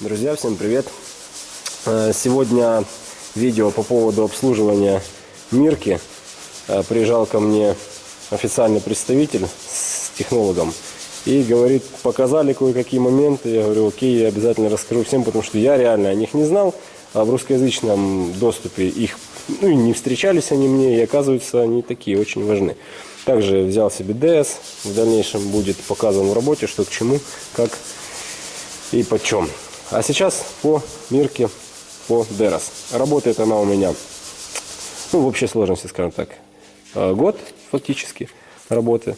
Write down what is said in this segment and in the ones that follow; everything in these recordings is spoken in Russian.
Друзья, всем привет! Э, Сегодня видео по поводу обслуживания Мирки. Э, Приезжал ко мне официальный представитель с технологом и говорит, показали кое-какие моменты. Я говорю, окей, я обязательно расскажу всем, потому что я реально о них не знал, а в русскоязычном доступе их ну, не встречались они мне, и оказывается, они такие очень важны. Также взял себе DS, в дальнейшем будет показан в работе, что к чему, как и почем. А сейчас по Мирке, по Дерос. Работает она у меня, ну, в общей сложности, скажем так, э, год фактически работы.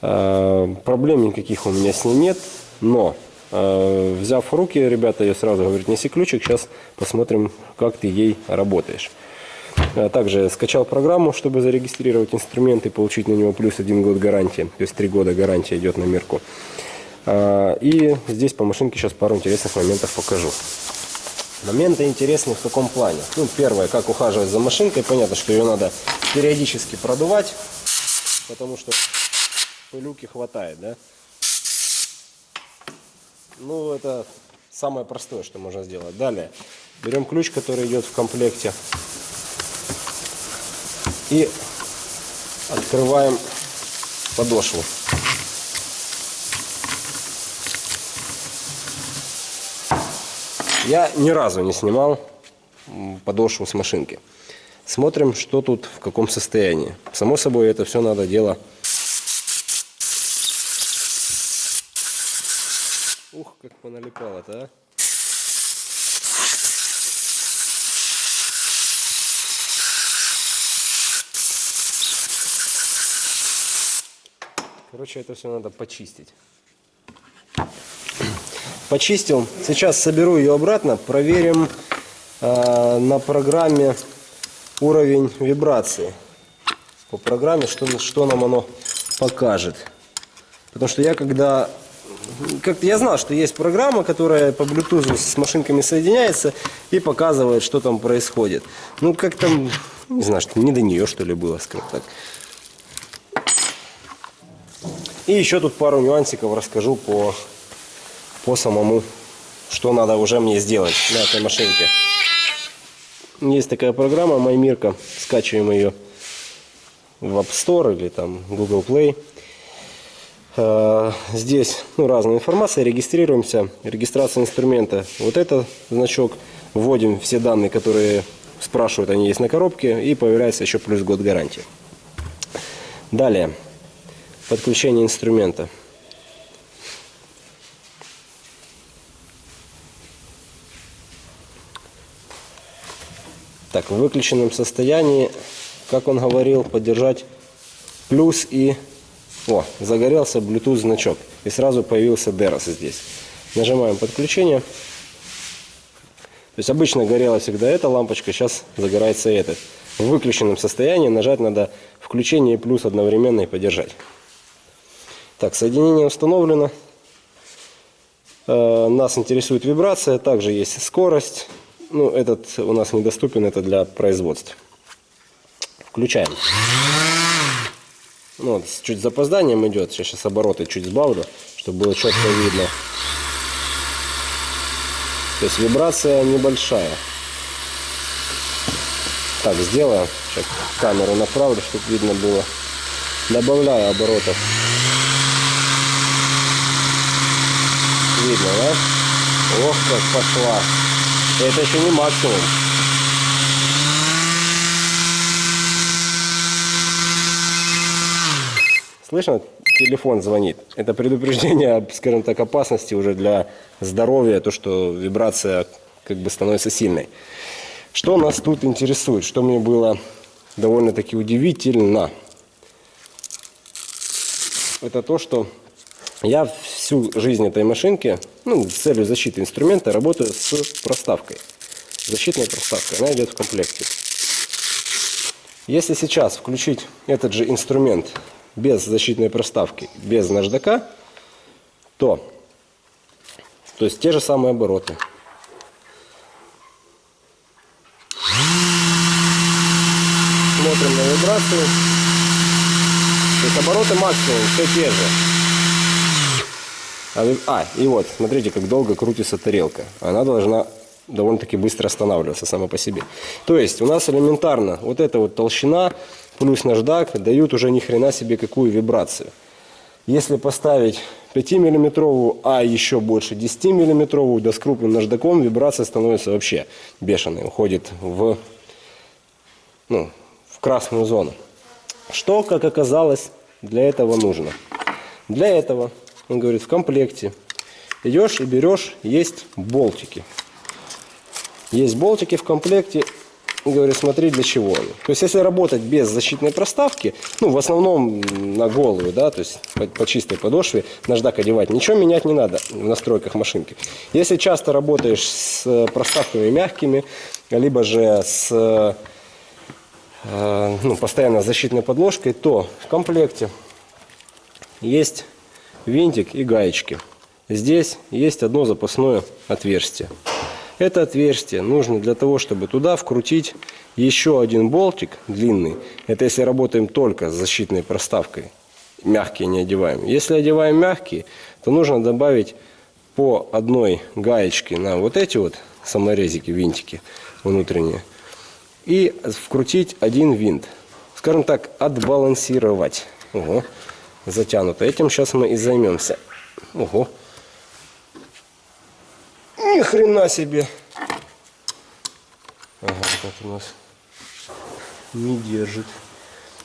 Э, Проблем никаких у меня с ней нет, но э, взяв в руки, ребята, я сразу говорю, неси ключик, сейчас посмотрим, как ты ей работаешь. Также скачал программу, чтобы зарегистрировать инструмент и получить на него плюс один год гарантии. То есть три года гарантия идет на Мирку. А, И здесь по машинке сейчас пару интересных моментов покажу. Моменты интересные в каком плане? Ну, первое, как ухаживать за машинкой. Понятно, что ее надо периодически продувать, потому что пылюки хватает, да? Ну, это самое простое, что можно сделать. Далее, берем ключ, который идет в комплекте. И открываем подошву. Я ни разу не снимал подошву с машинки. Смотрим, что тут, в каком состоянии. Само собой, это все надо дело... Ух, как поналипало-то, а. Короче, это все надо почистить. Почистил. Сейчас соберу ее обратно. Проверим э, на программе уровень вибрации. По программе, что, что нам оно покажет. Потому что я когда... Как я знал, что есть программа, которая по Bluetooth с машинками соединяется и показывает, что там происходит. Ну, как там... Не знаю, что не до нее, что ли, было, скажем так. И еще тут пару нюансиков расскажу по, по самому, что надо уже мне сделать на этой машинке. Есть такая программа MyMirka, скачиваем ее в App Store или там Google Play. Э, Здесь ну, разная информация, регистрируемся, регистрация инструмента. Вот это значок, вводим все данные, которые спрашивают, они есть на коробке, и появляется еще плюс год гарантии. Далее. Подключение инструмента. Так, в выключенном состоянии, как он говорил, поддержать плюс и... О, загорелся Bluetooth значок. И сразу появился DEROS здесь. Нажимаем подключение. То есть обычно горела всегда эта лампочка, сейчас загорается этот. В выключенном состоянии нажать надо включение и плюс одновременно и поддержать. Так, соединение установлено. Э, Нас интересует вибрация, также есть скорость. Ну, этот у нас недоступен, это для производства. Включаем. Ну, вот, с чуть запозданием идет. Я сейчас обороты чуть сбавлю, чтобы было четко видно. То есть вибрация небольшая. Так, сделаю. Сейчас камеру направлю, чтобы видно было. Добавляю оборотов. Видно, да? Ох, как пошла. Это еще не максимум. Слышно? Телефон звонит. Это предупреждение, скажем так, опасности уже для здоровья, то, что вибрация как бы становится сильной. Что нас тут интересует? Что мне было довольно-таки удивительно? Это то, что я всю жизнь этой машинки, ну, с целью защиты инструмента, работаю с проставкой. Защитной проставкой. Она идет в комплекте. Если сейчас включить этот же инструмент без защитной проставки, без наждака, то, то есть те же самые обороты. Смотрим на вибрацию. То есть обороты максимум все те же. А, а, и вот, смотрите, как долго крутится тарелка. Она должна довольно-таки быстро останавливаться сама по себе. То есть у нас элементарно вот эта вот толщина плюс наждак дают уже ни хрена себе какую вибрацию. Если поставить 5-миллиметровую, а еще больше 10-миллиметровую, да с крупным наждаком, вибрация становится вообще бешеной, уходит в, ну, в красную зону. Что, как оказалось, для этого нужно? Для этого, он говорит, в комплекте идешь и берешь, есть болтики. Есть болтики в комплекте. И говорю, смотри, для чего они. То есть, если работать без защитной проставки, ну, в основном на голую, да, то есть по, по чистой подошве, наждак одевать, ничего менять не надо в настройках машинки. Если часто работаешь с э, проставками мягкими, либо же с э, ну, постоянно защитной подложкой, то в комплекте есть винтик и гаечки. Здесь есть одно запасное отверстие. Это отверстие нужно для того, чтобы туда вкрутить еще один болтик длинный. Это если работаем только с защитной проставкой. Мягкие не одеваем. Если одеваем мягкие, то нужно добавить по одной гаечке на вот эти вот саморезики, винтики внутренние. И вкрутить один винт. Скажем так, отбалансировать. Ого, затянуто. Этим сейчас мы и займемся. Ого. Ни хрена себе. Ага, вот у нас не держит.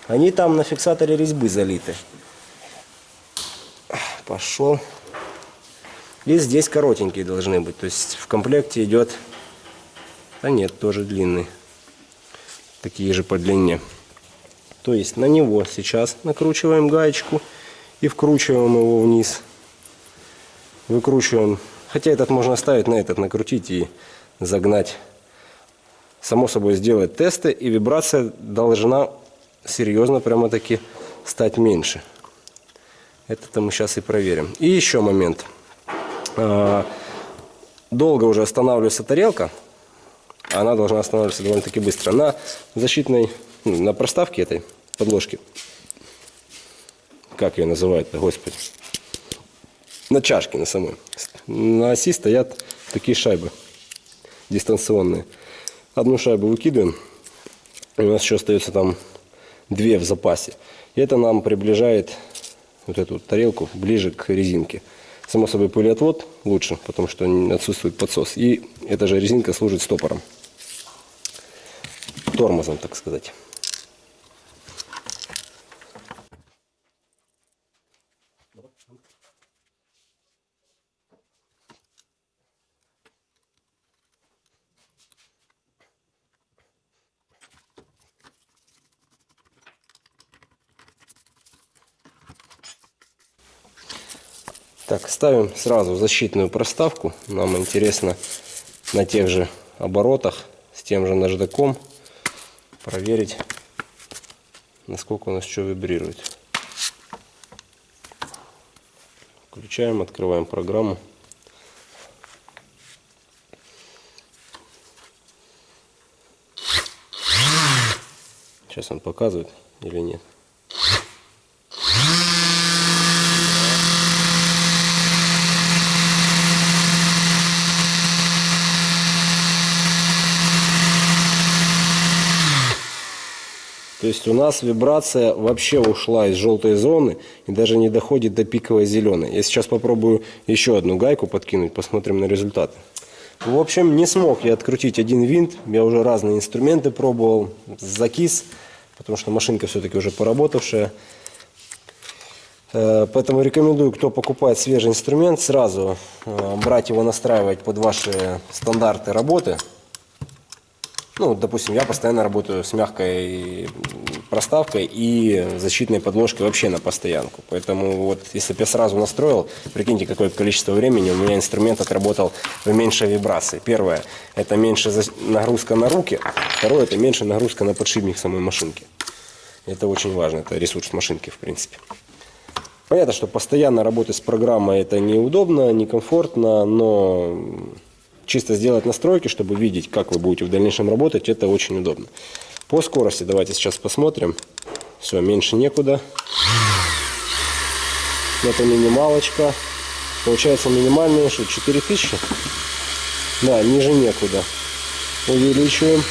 Они там на фиксаторе резьбы залиты. Пошел. И здесь коротенькие должны быть. То есть в комплекте идет... А нет, тоже длинный. Такие же по длине. То есть на него сейчас накручиваем гаечку и вкручиваем его вниз. Выкручиваем Хотя этот можно оставить на этот, накрутить и загнать. Само собой сделать тесты, и вибрация должна серьезно прямо-таки стать меньше. Это мы сейчас и проверим. И еще момент. А, долго уже останавливается тарелка. Она должна останавливаться довольно-таки быстро. На защитной, ну, на проставке этой подложки. Как ее называют-то, господи на чашке на самой. На оси стоят такие шайбы дистанционные. Одну шайбу выкидываем, у нас еще остается там две в запасе. И это нам приближает вот эту тарелку ближе к резинке. Само собой пылеотвод лучше, потому что отсутствует подсос. И эта же резинка служит стопором. Тормозом, так сказать. Так, ставим сразу защитную проставку. Нам интересно на тех же оборотах с тем же наждаком проверить, насколько у нас что вибрирует. Включаем, открываем программу. Сейчас он показывает или нет. То есть у нас вибрация вообще ушла из желтой зоны и даже не доходит до пиковой зеленой. Я сейчас попробую еще одну гайку подкинуть, посмотрим на результаты. В общем, не смог я открутить один винт. Я уже разные инструменты пробовал, закис, потому что машинка все-таки уже поработавшая. Э, поэтому рекомендую, кто покупает свежий инструмент, сразу э, брать его, настраивать под ваши стандарты работы. Ну, допустим, я постоянно работаю с мягкой проставкой и защитной подложкой вообще на постоянку. Поэтому вот если бы я сразу настроил, прикиньте, какое количество времени у меня инструмент отработал в меньшей вибрации. Первое, это меньше нагрузка на руки. Второе, это меньше нагрузка на подшипник самой машинки. Это очень важно, это ресурс машинки в принципе. Понятно, что постоянно работать с программой это неудобно, некомфортно, но чисто сделать настройки, чтобы видеть, как вы будете в дальнейшем работать, это очень удобно. По скорости давайте сейчас посмотрим. Все, меньше некуда. Это минималочка. Получается минимальный, что 4000. Да, ниже некуда. Увеличиваем.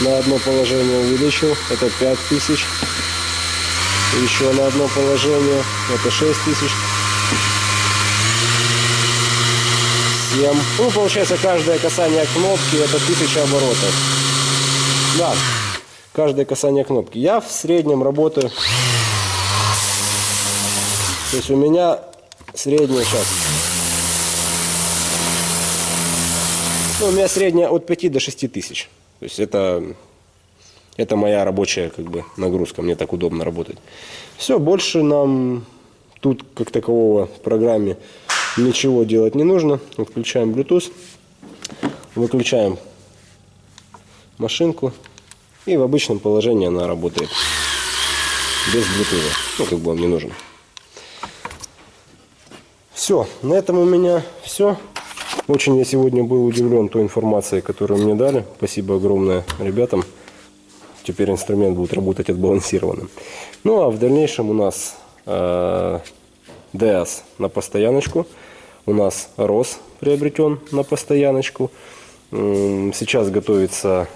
На одно положение увеличил. Это 5000. Еще на одно положение. Это 6000. 7. Ну, получается, каждое касание кнопки это 1000 оборотов. Да, каждое касание кнопки. Я в среднем работаю. То есть у меня средняя сейчас. Ну, у меня средняя от 5 до 6 тысяч. То есть это, это моя рабочая как бы, нагрузка. Мне так удобно работать. Все, больше нам тут как такового в программе ничего делать не нужно. Включаем Bluetooth. Выключаем машинку. И в обычном положении она работает. Без Bluetooth. Ну, как бы он не нужен. Все, на этом у меня все. Очень я сегодня был удивлен той информацией, которую мне дали. Спасибо огромное ребятам. Теперь инструмент будет работать отбалансированным. Ну а в дальнейшем у нас э, DS на постояночку. У нас ROS приобретен на постояночку. Сейчас готовится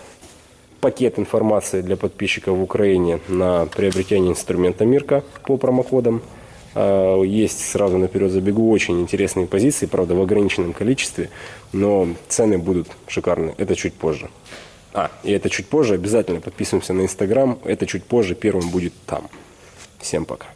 пакет информации для подписчиков в Украине на приобретение инструмента Мирка по промокодам. А, есть, сразу наперед забегу, очень интересные позиции, правда в ограниченном количестве, но цены будут шикарные, это чуть позже. А, и это чуть позже, обязательно подписываемся на Инстаграм, это чуть позже, первым будет там. Всем пока.